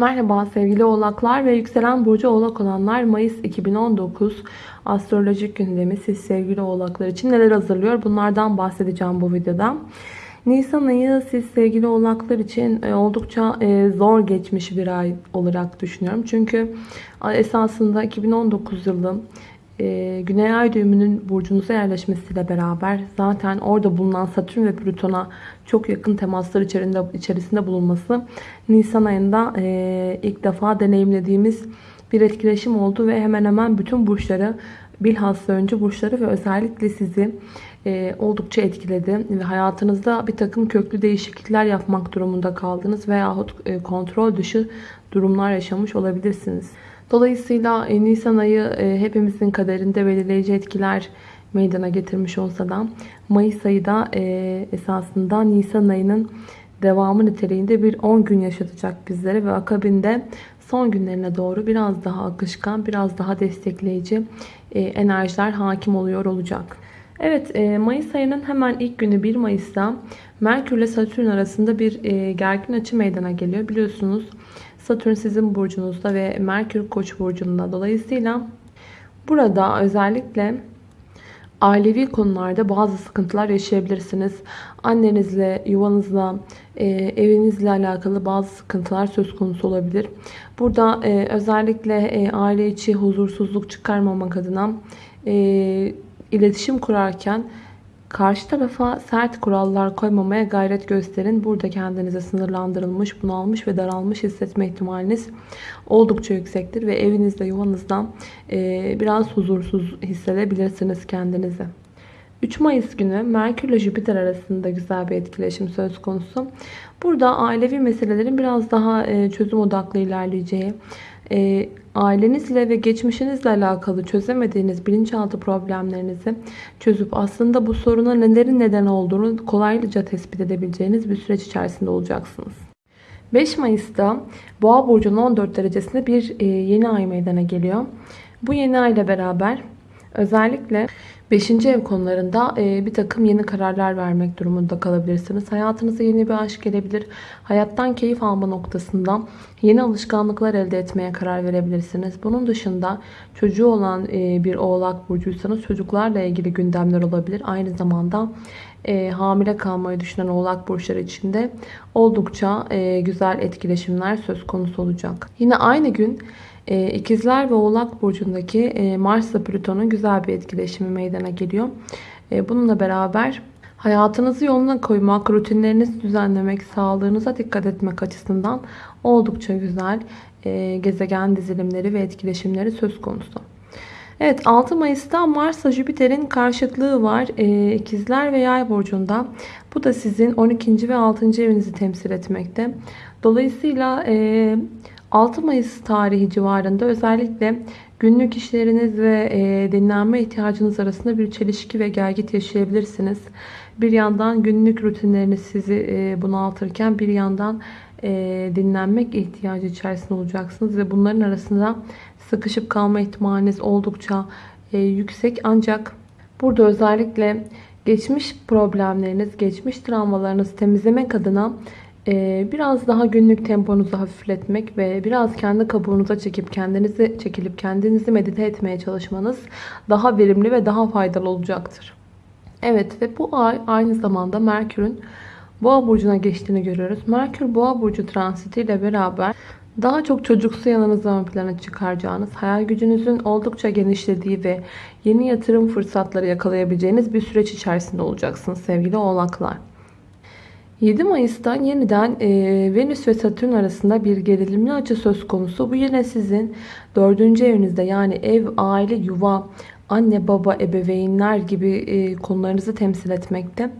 Merhaba sevgili oğlaklar ve yükselen burcu oğlak olanlar Mayıs 2019 astrolojik gündemi siz sevgili oğlaklar için neler hazırlıyor bunlardan bahsedeceğim bu videoda. Nisan ayı siz sevgili oğlaklar için e, oldukça e, zor geçmiş bir ay olarak düşünüyorum. Çünkü esasında 2019 yılı e, Güney Ay düğümünün burcunuza yerleşmesiyle beraber zaten orada bulunan Satürn ve Plüton'a çok yakın temaslar içerisinde, içerisinde bulunması Nisan ayında e, ilk defa deneyimlediğimiz bir etkileşim oldu ve hemen hemen bütün burçları bilhassa önce burçları ve özellikle sizi e, oldukça etkiledi ve hayatınızda bir takım köklü değişiklikler yapmak durumunda kaldınız veyahut kontrol dışı durumlar yaşamış olabilirsiniz. Dolayısıyla e, Nisan ayı e, hepimizin kaderinde belirleyici etkiler meydana getirmiş olsa da Mayıs ayı da e, esasında Nisan ayının devamı niteliğinde bir 10 gün yaşatacak bizlere ve akabinde son günlerine doğru biraz daha akışkan, biraz daha destekleyici enerjiler hakim oluyor olacak. Evet Mayıs ayının hemen ilk günü 1 Mayıs'ta Merkür ile Satürn arasında bir gergin açı meydana geliyor. Biliyorsunuz Satürn sizin burcunuzda ve Merkür Koç burcunda. Dolayısıyla burada özellikle ailevi konularda bazı sıkıntılar yaşayabilirsiniz. Annenizle, yuvanızla, e, evinizle alakalı bazı sıkıntılar söz konusu olabilir. Burada e, özellikle e, aile içi huzursuzluk çıkarmamak adına iletişim kurarken Karşı tarafa sert kurallar koymamaya gayret gösterin. Burada kendinize sınırlandırılmış, bunalmış ve daralmış hissetme ihtimaliniz oldukça yüksektir. Ve evinizde, yuvanızda e, biraz huzursuz hissedebilirsiniz kendinizi. 3 Mayıs günü Merkür ile Jüpiter arasında güzel bir etkileşim söz konusu. Burada ailevi meselelerin biraz daha e, çözüm odaklı ilerleyeceği, e, ailenizle ve geçmişinizle alakalı çözemediğiniz bilinçaltı problemlerinizi çözüp aslında bu soruna nelerin neden olduğunu kolaylıca tespit edebileceğiniz bir süreç içerisinde olacaksınız. 5 Mayıs'ta Boğa burcunun 14 derecesinde bir e, yeni ay meydana geliyor. Bu yeni ay ile beraber özellikle 5. ev konularında e, bir takım yeni kararlar vermek durumunda kalabilirsiniz. Hayatınıza yeni bir aşk gelebilir. Hayattan keyif alma noktasında yeni alışkanlıklar elde etmeye karar verebilirsiniz. Bunun dışında çocuğu olan e, bir oğlak burcuysanız çocuklarla ilgili gündemler olabilir. Aynı zamanda e, hamile kalmayı düşünen oğlak burçları için de oldukça güzel etkileşimler söz konusu olacak. Yine aynı gün e, İkizler ve Oğlak Burcu'ndaki e, Mars ile Plüton'un güzel bir etkileşimi meydana geliyor. E, bununla beraber hayatınızı yoluna koymak, rutinlerinizi düzenlemek, sağlığınıza dikkat etmek açısından oldukça güzel gezegen dizilimleri ve etkileşimleri söz konusu. Evet 6 Mayıs'ta Mars ile Jüpiter'in karşıtlığı var. İkizler ve Yay burcunda. Bu da sizin 12. ve 6. evinizi temsil etmekte. Dolayısıyla 6 Mayıs tarihi civarında özellikle günlük işleriniz ve e, dinlenme ihtiyacınız arasında bir çelişki ve gergit yaşayabilirsiniz. Bir yandan günlük rutinleriniz sizi e, bunaltırken bir yandan e, dinlenmek ihtiyacı içerisinde olacaksınız ve bunların arasında sıkışıp kalma ihtimaliniz oldukça e, yüksek. Ancak burada özellikle geçmiş problemleriniz, geçmiş travmalarınızı temizlemek adına biraz daha günlük temponuzu hafifletmek ve biraz kendi kabuğunuza çekip kendinizi çekilip kendinizi medite etmeye çalışmanız daha verimli ve daha faydalı olacaktır. Evet ve bu ay aynı zamanda Merkür'ün Boğa burcuna geçtiğini görüyoruz. Merkür Boğa burcu transitiyle beraber daha çok çocuksu yanınızı plana çıkaracağınız, hayal gücünüzün oldukça genişlediği ve yeni yatırım fırsatları yakalayabileceğiniz bir süreç içerisinde olacaksınız sevgili oğlaklar. 7 Mayıs'tan yeniden e, Venüs ve Satürn arasında bir gerilimli açı söz konusu. Bu yine sizin 4. evinizde yani ev, aile, yuva, anne, baba, ebeveynler gibi e, konularınızı temsil etmekte.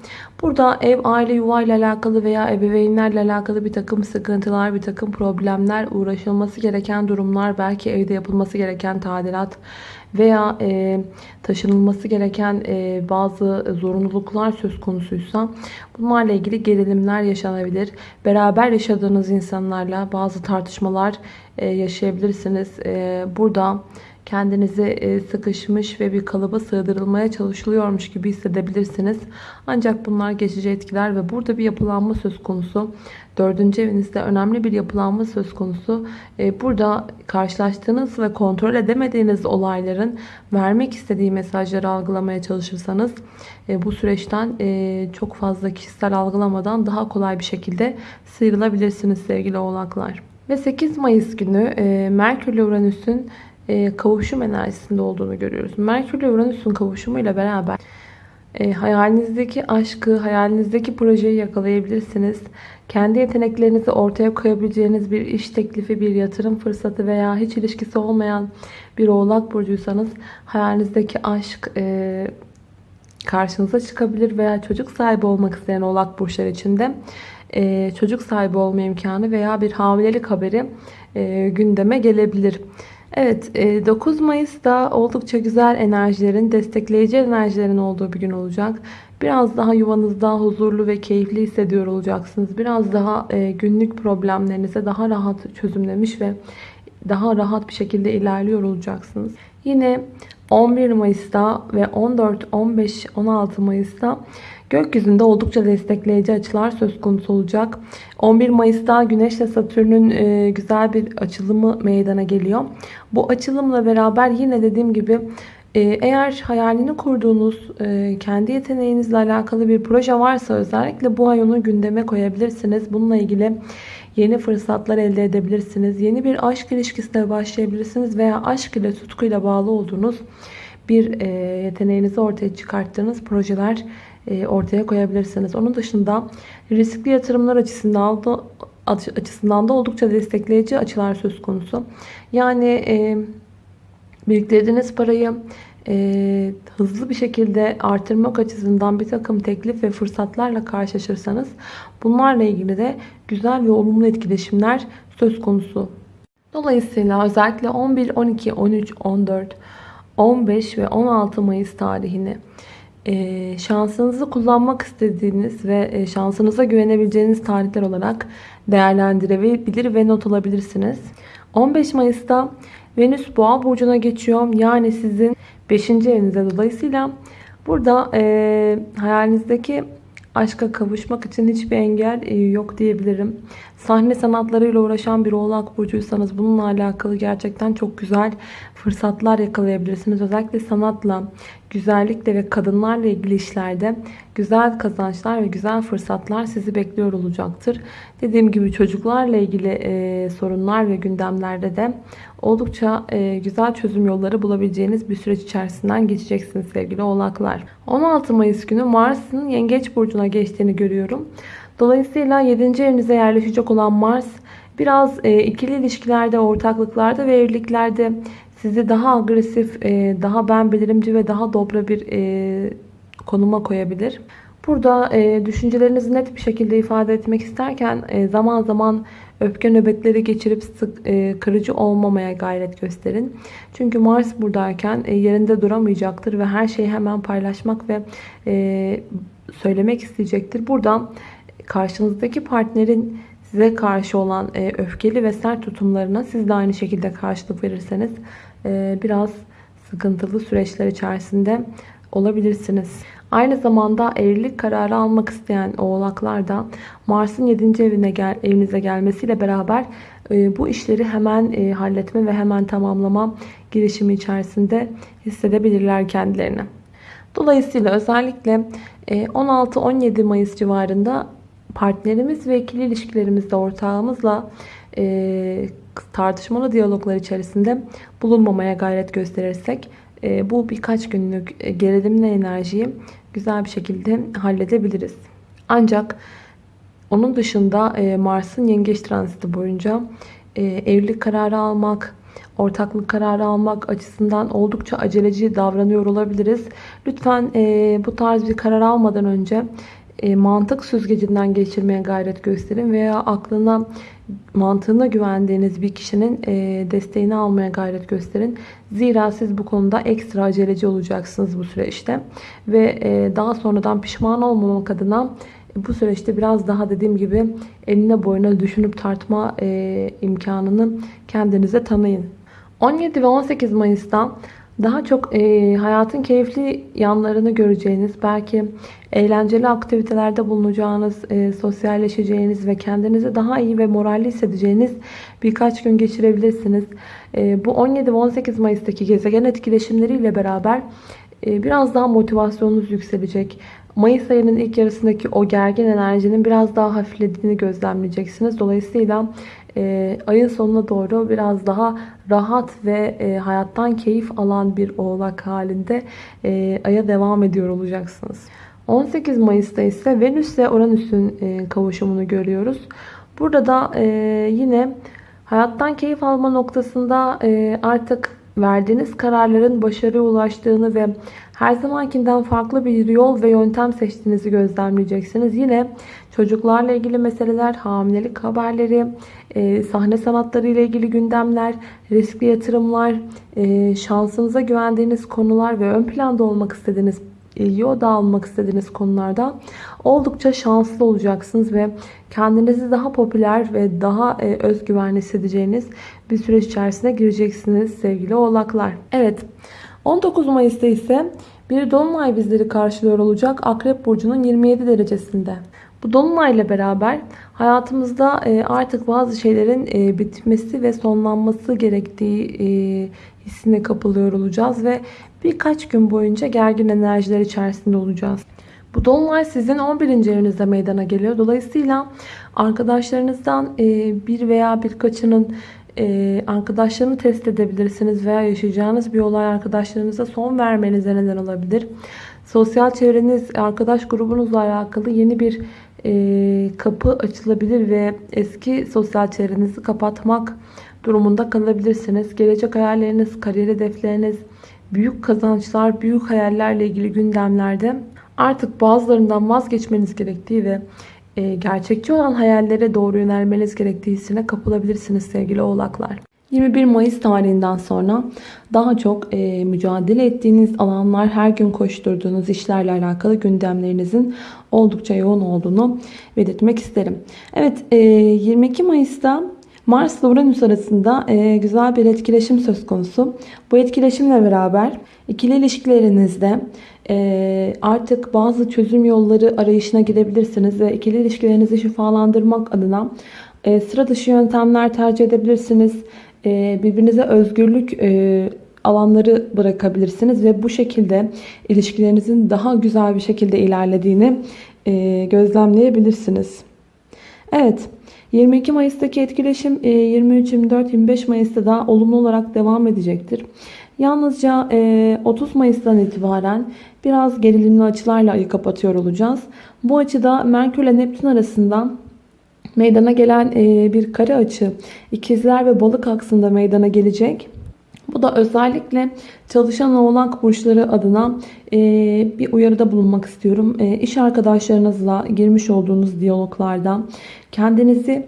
Burada ev, aile, yuva ile alakalı veya ebeveynlerle alakalı bir takım sıkıntılar, bir takım problemler, uğraşılması gereken durumlar, belki evde yapılması gereken tadilat veya e, taşınılması gereken e, bazı zorunluluklar söz konusuysa bunlarla ilgili gerilimler yaşanabilir. Beraber yaşadığınız insanlarla bazı tartışmalar e, yaşayabilirsiniz. E, burada kendinizi e, sıkışmış ve bir kalıba sığdırılmaya çalışılıyormuş gibi hissedebilirsiniz. Ancak bunlar geçici etkiler ve burada bir yapılanma söz konusu. Dördüncü evinizde önemli bir yapılanma söz konusu. E, burada karşılaştığınız ve kontrol edemediğiniz olayların vermek istediği mesajları algılamaya çalışırsanız e, bu süreçten çok fazla kişisel algılamadan daha kolay bir şekilde sıyrılabilirsiniz sevgili oğlaklar. Ve 8 Mayıs günü Merkür ile Uranüs'ün e, kavuşum enerjisinde olduğunu görüyoruz. Merkür ile Uranüs'ün kavuşumuyla beraber e, hayalinizdeki aşkı, hayalinizdeki projeyi yakalayabilirsiniz. Kendi yeteneklerinizi ortaya koyabileceğiniz bir iş teklifi, bir yatırım fırsatı veya hiç ilişkisi olmayan bir oğlak burcuysanız hayalinizdeki aşk e, karşınıza çıkabilir veya çocuk sahibi olmak isteyen oğlak burçlar içinde e, çocuk sahibi olma imkanı veya bir hamilelik haberi e, gündeme gelebilir. Evet 9 e, Mayıs'ta oldukça güzel enerjilerin, destekleyici enerjilerin olduğu bir gün olacak. Biraz daha yuvanızda huzurlu ve keyifli hissediyor olacaksınız. Biraz daha e, günlük problemlerinize daha rahat çözümlemiş ve daha rahat bir şekilde ilerliyor olacaksınız. Yine 11 Mayıs'ta ve 14, 15, 16 Mayıs'ta Gökyüzünde oldukça destekleyici açılar söz konusu olacak. 11 Mayıs'ta Güneş ile Satürn'ün e, güzel bir açılımı meydana geliyor. Bu açılımla beraber yine dediğim gibi e, eğer hayalini kurduğunuz e, kendi yeteneğinizle alakalı bir proje varsa özellikle bu ay onu gündeme koyabilirsiniz. Bununla ilgili yeni fırsatlar elde edebilirsiniz. Yeni bir aşk ilişkisine başlayabilirsiniz veya aşk ile tutkuyla bağlı olduğunuz bir yeteneğinizi ortaya çıkarttığınız projeler ortaya koyabilirsiniz. Onun dışında riskli yatırımlar açısından da, açısından da oldukça destekleyici açılar söz konusu. Yani e, biriktirdiğiniz parayı e, hızlı bir şekilde artırmak açısından bir takım teklif ve fırsatlarla karşılaşırsanız bunlarla ilgili de güzel ve olumlu etkileşimler söz konusu. Dolayısıyla özellikle 11, 12, 13, 14, 15 ve 16 Mayıs tarihini e, şansınızı kullanmak istediğiniz ve e, şansınıza güvenebileceğiniz tarihler olarak değerlendirebilir ve not alabilirsiniz. 15 Mayıs'ta Venüs Boğa burcuna geçiyor. Yani sizin 5. evinizde dolayısıyla burada e, hayalinizdeki aşka kavuşmak için hiçbir engel e, yok diyebilirim. Sahne sanatlarıyla uğraşan bir oğlak burcuysanız bununla alakalı gerçekten çok güzel fırsatlar yakalayabilirsiniz. Özellikle sanatla, güzellikle ve kadınlarla ilgili işlerde güzel kazançlar ve güzel fırsatlar sizi bekliyor olacaktır. Dediğim gibi çocuklarla ilgili e, sorunlar ve gündemlerde de oldukça e, güzel çözüm yolları bulabileceğiniz bir süreç içerisinden geçeceksiniz sevgili oğlaklar. 16 Mayıs günü Mars'ın Yengeç Burcu'na geçtiğini görüyorum. Dolayısıyla 7. evinize yerleşecek olan Mars biraz e, ikili ilişkilerde, ortaklıklarda ve evliliklerde sizi daha agresif, e, daha ben bilirimci ve daha dobra bir e, konuma koyabilir. Burada e, düşüncelerinizi net bir şekilde ifade etmek isterken e, zaman zaman öfke nöbetleri geçirip sık e, kırıcı olmamaya gayret gösterin. Çünkü Mars buradayken e, yerinde duramayacaktır ve her şeyi hemen paylaşmak ve e, söylemek isteyecektir. Buradan karşınızdaki partnerin size karşı olan e, öfkeli ve sert tutumlarına siz de aynı şekilde karşılık verirseniz e, biraz sıkıntılı süreçler içerisinde olabilirsiniz. Aynı zamanda evlilik kararı almak isteyen oğlaklar da Mars'ın 7. evine gel, evinize gelmesiyle beraber e, bu işleri hemen e, halletme ve hemen tamamlama girişimi içerisinde hissedebilirler kendilerini. Dolayısıyla özellikle 16-17 Mayıs civarında partnerimiz ve ikili ilişkilerimizde ortağımızla e, tartışmalı diyaloglar içerisinde bulunmamaya gayret gösterirsek e, bu birkaç günlük e, gerilimli enerjiyi güzel bir şekilde halledebiliriz. Ancak onun dışında e, Mars'ın yengeç transiti boyunca e, evlilik kararı almak, ortaklık kararı almak açısından oldukça aceleci davranıyor olabiliriz. Lütfen e, bu tarz bir karar almadan önce e, mantık süzgecinden geçirmeye gayret gösterin veya aklına mantığına güvendiğiniz bir kişinin e, desteğini almaya gayret gösterin. Zira siz bu konuda ekstra aceleci olacaksınız bu süreçte ve e, daha sonradan pişman olmamak adına bu süreçte biraz daha dediğim gibi eline boyuna düşünüp tartma imkanını kendinize tanıyın. 17 ve 18 Mayıs'ta daha çok e, hayatın keyifli yanlarını göreceğiniz, belki eğlenceli aktivitelerde bulunacağınız, e, sosyalleşeceğiniz ve kendinizi daha iyi ve moralli hissedeceğiniz birkaç gün geçirebilirsiniz. E, bu 17 ve 18 Mayıs'taki gezegen etkileşimleriyle beraber e, biraz daha motivasyonunuz yükselecek. Mayıs ayının ilk yarısındaki o gergin enerjinin biraz daha hafiflediğini gözlemleyeceksiniz. Dolayısıyla e, ayın sonuna doğru biraz daha rahat ve e, hayattan keyif alan bir oğlak halinde e, aya devam ediyor olacaksınız. 18 Mayıs'ta ise Venüs ile Uranüs'ün e, kavuşumunu görüyoruz. Burada da e, yine hayattan keyif alma noktasında e, artık verdiğiniz kararların başarıya ulaştığını ve her zamankinden farklı bir yol ve yöntem seçtiğinizi gözlemleyeceksiniz. Yine çocuklarla ilgili meseleler, hamilelik haberleri, e, sahne sanatları ile ilgili gündemler, riskli yatırımlar, e, şansınıza güvendiğiniz konular ve ön planda olmak istediğiniz ilgi odağı almak istediğiniz konularda oldukça şanslı olacaksınız ve kendinizi daha popüler ve daha e, özgüvenli hissedeceğiniz bir süreç içerisine gireceksiniz sevgili oğlaklar. Evet 19 Mayıs'ta ise bir dolunay bizleri karşılıyor olacak Akrep Burcu'nun 27 derecesinde. Bu dolunayla beraber hayatımızda e, artık bazı şeylerin e, bitmesi ve sonlanması gerektiği e, hissine kapılıyor olacağız ve birkaç gün boyunca gergin enerjiler içerisinde olacağız. Bu dolunay sizin 11. evinizde meydana geliyor. Dolayısıyla arkadaşlarınızdan bir veya birkaçının arkadaşlarını test edebilirsiniz veya yaşayacağınız bir olay arkadaşlarınıza son vermenize neden olabilir. Sosyal çevreniz, arkadaş grubunuzla alakalı yeni bir e, kapı açılabilir ve eski sosyal çevrenizi kapatmak durumunda kalabilirsiniz. Gelecek hayalleriniz, kariyer hedefleriniz, büyük kazançlar, büyük hayallerle ilgili gündemlerde artık bazılarından vazgeçmeniz gerektiği ve e, gerçekçi olan hayallere doğru yönelmeniz gerektiği hissine kapılabilirsiniz sevgili oğlaklar. 21 Mayıs tarihinden sonra daha çok e, mücadele ettiğiniz alanlar, her gün koşturduğunuz işlerle alakalı gündemlerinizin oldukça yoğun olduğunu belirtmek isterim. Evet e, 22 Mayıs'ta Mars ile Uranüs arasında e, güzel bir etkileşim söz konusu. Bu etkileşimle beraber ikili ilişkilerinizde artık bazı çözüm yolları arayışına gidebilirsiniz ve ikili ilişkilerinizi şifalandırmak adına e, sıra dışı yöntemler tercih edebilirsiniz. E, birbirinize özgürlük e, alanları bırakabilirsiniz ve bu şekilde ilişkilerinizin daha güzel bir şekilde ilerlediğini gözlemleyebilirsiniz. Evet 22 Mayıs'taki etkileşim 23, 24, 25 Mayıs'ta da olumlu olarak devam edecektir. Yalnızca 30 Mayıs'tan itibaren biraz gerilimli açılarla ayı kapatıyor olacağız. Bu açıda Merkür ile Neptün arasından meydana gelen e, bir kare açı ikizler ve balık aksında meydana gelecek. Bu da özellikle çalışan oğlak burçları adına e, bir uyarıda bulunmak istiyorum. E, iş arkadaşlarınızla girmiş olduğunuz diyaloglarda kendinizi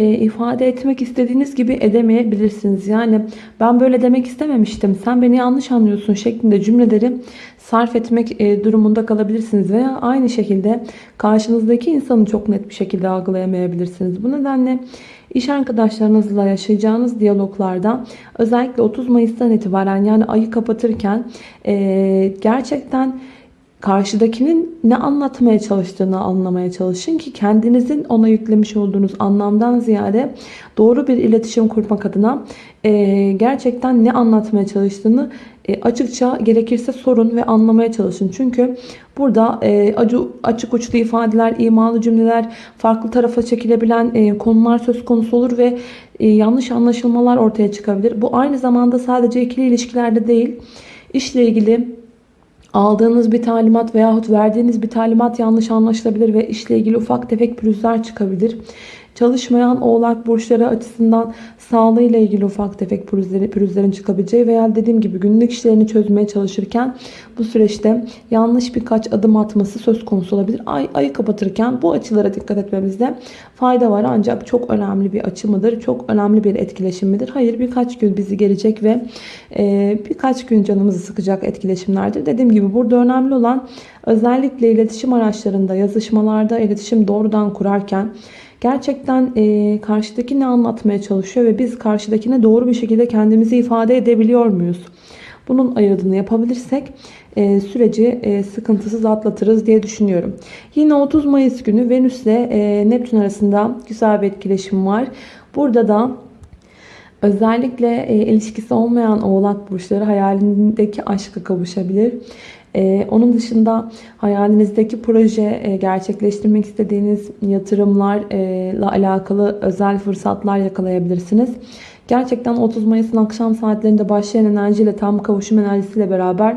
ifade etmek istediğiniz gibi edemeyebilirsiniz. Yani ben böyle demek istememiştim. Sen beni yanlış anlıyorsun şeklinde cümleleri sarf etmek e, durumunda kalabilirsiniz veya aynı şekilde karşınızdaki insanı çok net bir şekilde algılayamayabilirsiniz. Bu nedenle iş arkadaşlarınızla yaşayacağınız diyaloglarda özellikle 30 Mayıs'tan itibaren yani ayı kapatırken e, gerçekten karşıdakinin ne anlatmaya çalıştığını anlamaya çalışın ki kendinizin ona yüklemiş olduğunuz anlamdan ziyade doğru bir iletişim kurmak adına e, gerçekten ne anlatmaya çalıştığını e, açıkça gerekirse sorun ve anlamaya çalışın. Çünkü burada e, acı, açık uçlu ifadeler, imalı cümleler, farklı tarafa çekilebilen e, konular söz konusu olur ve e, yanlış anlaşılmalar ortaya çıkabilir. Bu aynı zamanda sadece ikili ilişkilerde değil, işle ilgili aldığınız bir talimat veyahut verdiğiniz bir talimat yanlış anlaşılabilir ve işle ilgili ufak tefek pürüzler çıkabilir. Çalışmayan oğlak burçları açısından sağlığıyla ilgili ufak tefek pürüzleri, pürüzlerin çıkabileceği veya dediğim gibi günlük işlerini çözmeye çalışırken bu süreçte yanlış birkaç adım atması söz konusu olabilir. Ay, ayı kapatırken bu açılara dikkat etmemizde fayda var ancak çok önemli bir açı mıdır? Çok önemli bir etkileşim midir? Hayır birkaç gün bizi gelecek ve e, birkaç gün canımızı sıkacak etkileşimlerdir. Dediğim gibi burada önemli olan özellikle iletişim araçlarında, yazışmalarda iletişim doğrudan kurarken Gerçekten e, karşıdaki ne anlatmaya çalışıyor ve biz karşıdakine doğru bir şekilde kendimizi ifade edebiliyor muyuz? Bunun ayırdığını yapabilirsek e, süreci e, sıkıntısız atlatırız diye düşünüyorum. Yine 30 Mayıs günü Venüs ile e, Neptün arasında güzel bir etkileşim var. Burada da özellikle e, ilişkisi olmayan oğlak burçları hayalindeki aşka kavuşabilir. Ee, onun dışında hayalinizdeki proje e, gerçekleştirmek istediğiniz yatırımlarla alakalı özel fırsatlar yakalayabilirsiniz. Gerçekten 30 Mayıs'ın akşam saatlerinde başlayan enerjiyle tam kavuşum enerjisiyle beraber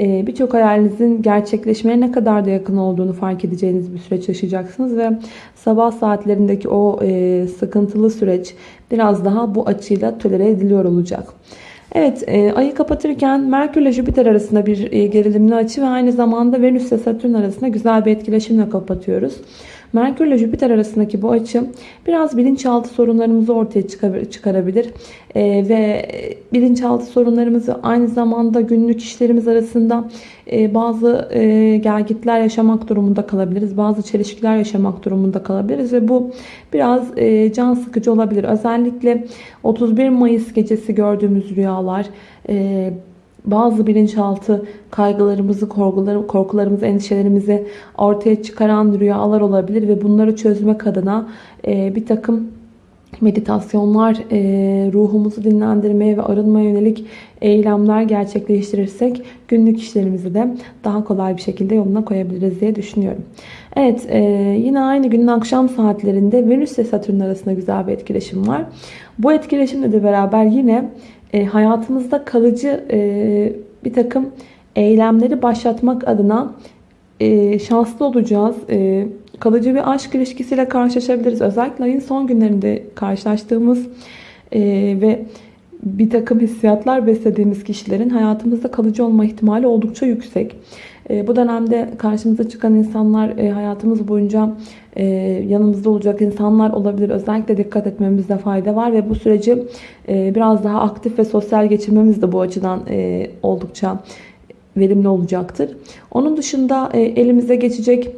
e, birçok hayalinizin gerçekleşmeye ne kadar da yakın olduğunu fark edeceğiniz bir süreç yaşayacaksınız ve sabah saatlerindeki o e, sıkıntılı süreç biraz daha bu açıyla tolere ediliyor olacak. Evet e, ayı kapatırken Merkür ile Jüpiter arasında bir e, gerilimli açı ve aynı zamanda Venüs ile Satürn arasında güzel bir etkileşimle kapatıyoruz. Merkür ile Jüpiter arasındaki bu açı biraz bilinçaltı sorunlarımızı ortaya çıkarabilir. E, ve bilinçaltı sorunlarımızı aynı zamanda günlük işlerimiz arasında e, bazı e, gelgitler yaşamak durumunda kalabiliriz. Bazı çelişkiler yaşamak durumunda kalabiliriz ve bu biraz e, can sıkıcı olabilir. Özellikle 31 Mayıs gecesi gördüğümüz rüyalar e, bazı bilinçaltı kaygılarımızı, korkularımızı, endişelerimizi ortaya çıkaran rüyalar olabilir ve bunları çözmek adına e, bir takım meditasyonlar, e, ruhumuzu dinlendirmeye ve arınmaya yönelik eylemler gerçekleştirirsek günlük işlerimizi de daha kolay bir şekilde yoluna koyabiliriz diye düşünüyorum. Evet e, yine aynı günün akşam saatlerinde Venüs ile Satürn arasında güzel bir etkileşim var. Bu etkileşimle de beraber yine e, hayatımızda kalıcı e, bir takım eylemleri başlatmak adına e, şanslı olacağız. E, kalıcı bir aşk ilişkisiyle karşılaşabiliriz. Özellikle ayın son günlerinde karşılaştığımız e, ve bir takım hissiyatlar beslediğimiz kişilerin hayatımızda kalıcı olma ihtimali oldukça yüksek. E, bu dönemde karşımıza çıkan insanlar e, hayatımız boyunca e, yanımızda olacak insanlar olabilir. Özellikle dikkat etmemizde fayda var ve bu süreci biraz daha aktif ve sosyal geçirmemiz de bu açıdan oldukça verimli olacaktır. Onun dışında elimize geçecek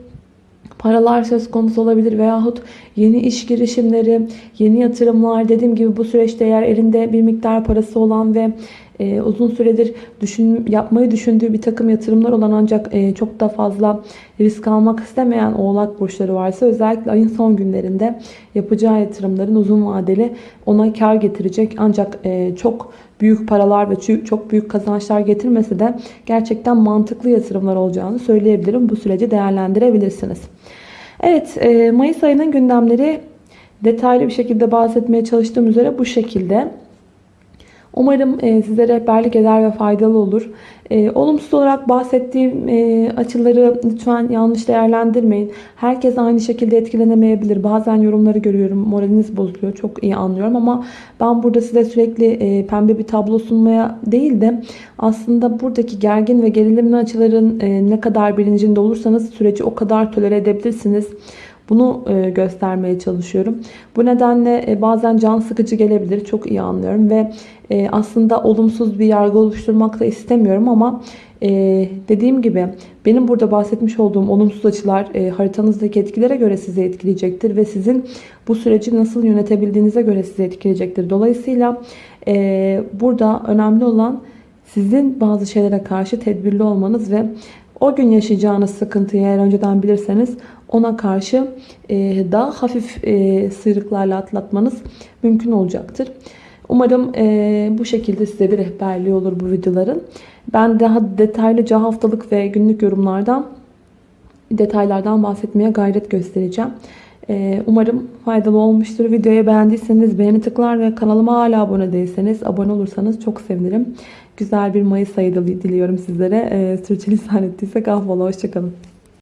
paralar söz konusu olabilir veyahut yeni iş girişimleri, yeni yatırımlar dediğim gibi bu süreçte eğer elinde bir miktar parası olan ve e, uzun süredir düşün, yapmayı düşündüğü bir takım yatırımlar olan ancak e, çok da fazla risk almak istemeyen oğlak burçları varsa özellikle ayın son günlerinde yapacağı yatırımların uzun vadeli ona kar getirecek ancak e, çok büyük paralar ve çok büyük kazançlar getirmese de gerçekten mantıklı yatırımlar olacağını söyleyebilirim. Bu süreci değerlendirebilirsiniz. Evet e, Mayıs ayının gündemleri detaylı bir şekilde bahsetmeye çalıştığım üzere bu şekilde. Umarım e, size rehberlik eder ve faydalı olur. E, olumsuz olarak bahsettiğim e, açıları lütfen yanlış değerlendirmeyin. Herkes aynı şekilde etkilenemeyebilir. Bazen yorumları görüyorum. Moraliniz bozuluyor. Çok iyi anlıyorum ama ben burada size sürekli pembe bir tablo sunmaya değil de aslında buradaki gergin ve gerilimli açıların ne kadar bilincinde olursanız süreci o kadar tolere edebilirsiniz. Bunu e, göstermeye çalışıyorum. Bu nedenle e, bazen can sıkıcı gelebilir. Çok iyi anlıyorum ve e, aslında olumsuz bir yargı oluşturmak da istemiyorum ama dediğim gibi benim burada bahsetmiş olduğum olumsuz açılar haritanızdaki etkilere göre sizi etkileyecektir ve sizin bu süreci nasıl yönetebildiğinize göre sizi etkileyecektir. Dolayısıyla burada önemli olan sizin bazı şeylere karşı tedbirli olmanız ve o gün yaşayacağınız sıkıntıyı eğer önceden bilirseniz ona karşı e, daha hafif e, sıyrıklarla atlatmanız mümkün olacaktır. Umarım e, bu şekilde size bir rehberliği olur bu videoların. Ben daha detaylıca haftalık ve günlük yorumlardan detaylardan bahsetmeye gayret göstereceğim. Umarım faydalı olmuştur. Videoyu beğendiyseniz beğeni tıklar ve kanalıma hala abone değilseniz abone olursanız çok sevinirim. Güzel bir Mayıs ayı diliyorum sizlere. Sürçülisan ettiysek affola. Hoşçakalın.